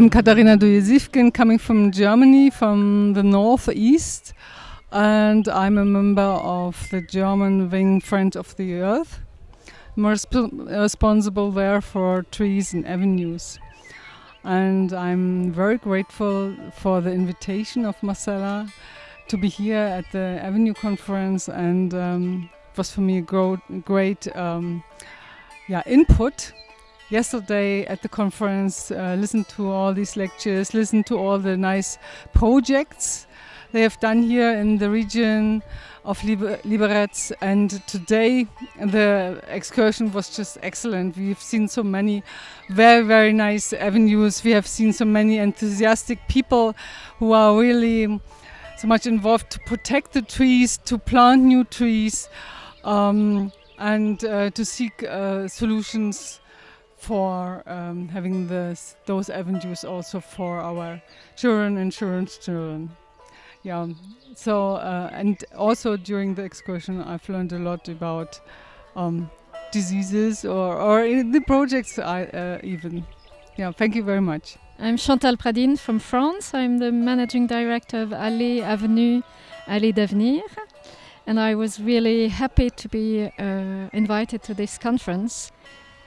I'm Katharina Duje-Siefken, coming from Germany, from the northeast, and I'm a member of the German Wing Friend of the Earth. I'm resp responsible there for trees and avenues. And I'm very grateful for the invitation of Marcella to be here at the Avenue Conference, and um, it was for me a great um, yeah, input yesterday at the conference, uh, listened to all these lectures, listened to all the nice projects they have done here in the region of Liber Liberec. And today the excursion was just excellent. We've seen so many very, very nice avenues. We have seen so many enthusiastic people who are really so much involved to protect the trees, to plant new trees, um, and uh, to seek uh, solutions for um, having this, those avenues also for our children and children's children. Yeah, so uh, and also during the excursion I've learned a lot about um, diseases or, or the projects I, uh, even. Yeah, thank you very much. I'm Chantal Pradines from France. I'm the managing director of Allée Avenue Allée d'Avenir. And I was really happy to be uh, invited to this conference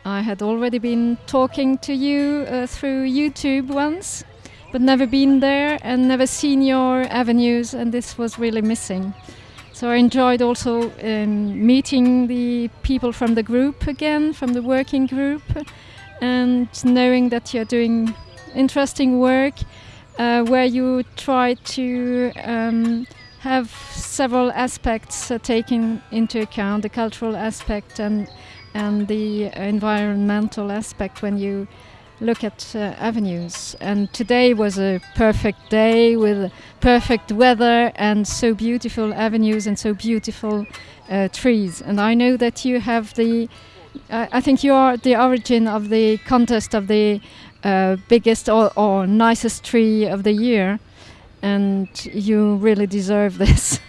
I had already been talking to you uh, through YouTube once, but never been there and never seen your avenues, and this was really missing. So I enjoyed also um, meeting the people from the group again, from the working group, and knowing that you're doing interesting work uh, where you try to um, have several aspects uh, taken into account the cultural aspect and and the environmental aspect when you look at uh, avenues. And today was a perfect day with perfect weather and so beautiful avenues and so beautiful uh, trees. And I know that you have the, uh, I think you are the origin of the contest of the uh, biggest or, or nicest tree of the year. And you really deserve this.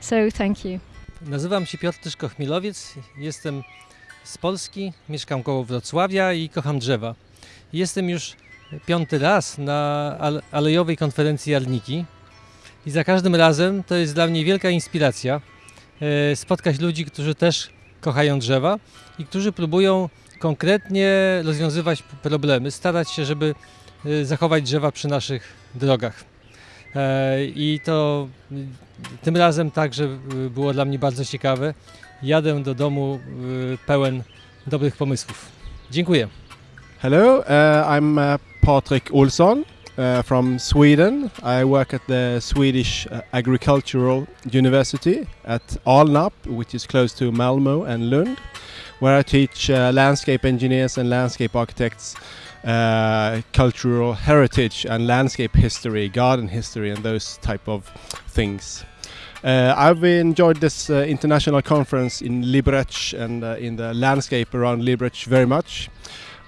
so thank you. Nazywam się Piotr Tyszko-Chmielowiec. Jestem z Polski, mieszkam koło Wrocławia i kocham drzewa. Jestem już piąty raz na alejowej konferencji Jarniki i za każdym razem to jest dla mnie wielka inspiracja e, spotkać ludzi, którzy też kochają drzewa i którzy próbują konkretnie rozwiązywać problemy, starać się, żeby e, zachować drzewa przy naszych drogach. E, I to tym razem także było dla mnie bardzo ciekawe jadę do domu pełen dobrych pomysłów. Dziękuję. Hello, uh, I'm uh, Patrik Olsson uh, from Sweden. I work at the Swedish uh, Agricultural University at Alnarp, which is close to Malmo and Lund, where I teach uh, landscape engineers and landscape architects uh, cultural heritage and landscape history, garden history, and those type of things. Uh, I've enjoyed this uh, international conference in Liberec and uh, in the landscape around Liberec very much.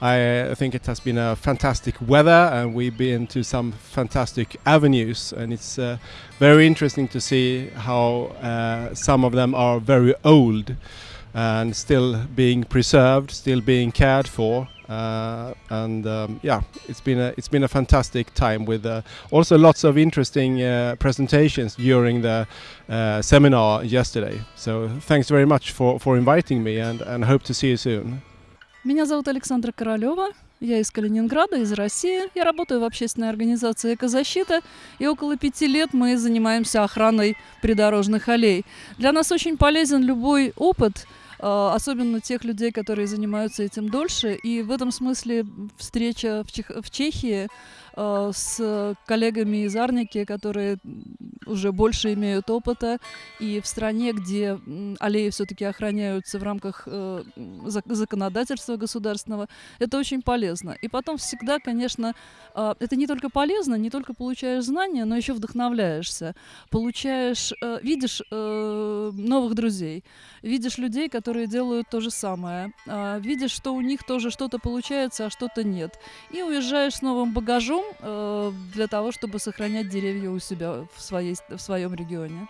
I think it has been a fantastic weather and we've been to some fantastic avenues and it's uh, very interesting to see how uh, some of them are very old and still being preserved, still being cared for uh, and um, yeah, it's been a it's been a fantastic time with uh, also lots of interesting uh, presentations during the uh, seminar yesterday. So thanks very much for for inviting me, and and hope to see you soon. Меня зовут Александра Королева. Я из Калининграда, из России. Я работаю в общественной организации «Экозащита», и около пяти лет мы занимаемся охраной придорожных аллей. Для нас очень полезен любой опыт – особенно тех людей, которые занимаются этим дольше. И в этом смысле встреча в, Чех в Чехии э, с коллегами из Арники, которые уже больше имеют опыта, и в стране, где аллеи все-таки охраняются в рамках э, законодательства государственного, это очень полезно. И потом всегда, конечно, э, это не только полезно, не только получаешь знания, но еще вдохновляешься, получаешь, э, видишь э, новых друзей, видишь людей, которые которые делают то же самое. А, видишь, что у них тоже что-то получается, а что-то нет. И уезжаешь с новым багажом э, для того, чтобы сохранять деревья у себя в, своей, в своем регионе.